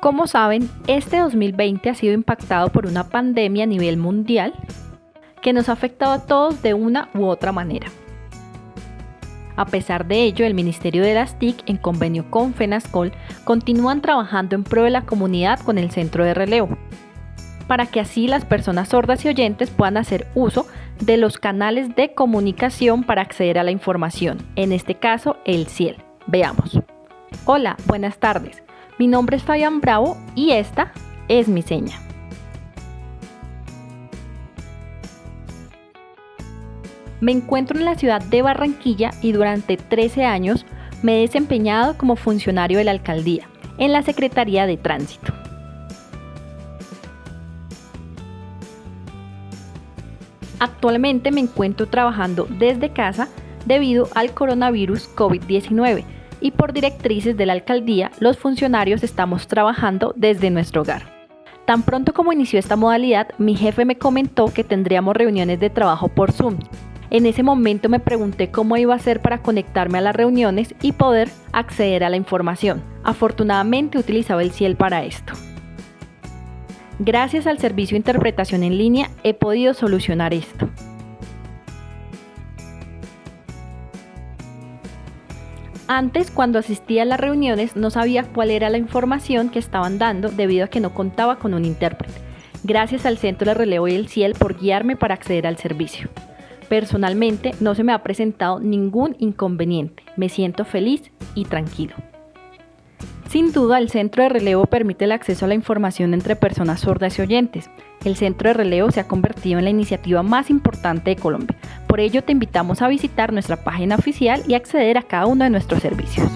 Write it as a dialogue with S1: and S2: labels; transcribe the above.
S1: Como saben, este 2020 ha sido impactado por una pandemia a nivel mundial que nos ha afectado a todos de una u otra manera. A pesar de ello, el Ministerio de las TIC, en convenio con FENASCOL, continúan trabajando en pro de la comunidad con el centro de relevo, para que así las personas sordas y oyentes puedan hacer uso de los canales de comunicación para acceder a la información, en este caso el CIEL. Veamos. Hola, buenas tardes. Mi nombre es Fabián Bravo y esta es mi seña. Me encuentro en la ciudad de Barranquilla y durante 13 años me he desempeñado como funcionario de la alcaldía en la Secretaría de Tránsito. Actualmente me encuentro trabajando desde casa debido al coronavirus COVID-19 y por directrices de la alcaldía, los funcionarios estamos trabajando desde nuestro hogar. Tan pronto como inició esta modalidad, mi jefe me comentó que tendríamos reuniones de trabajo por Zoom. En ese momento me pregunté cómo iba a hacer para conectarme a las reuniones y poder acceder a la información. Afortunadamente utilizaba el CIEL para esto. Gracias al servicio de interpretación en línea he podido solucionar esto. Antes, cuando asistía a las reuniones, no sabía cuál era la información que estaban dando debido a que no contaba con un intérprete. Gracias al Centro de Relevo y el CIEL por guiarme para acceder al servicio. Personalmente, no se me ha presentado ningún inconveniente. Me siento feliz y tranquilo. Sin duda, el centro de relevo permite el acceso a la información entre personas sordas y oyentes. El centro de relevo se ha convertido en la iniciativa más importante de Colombia. Por ello, te invitamos a visitar nuestra página oficial y acceder a cada uno de nuestros servicios.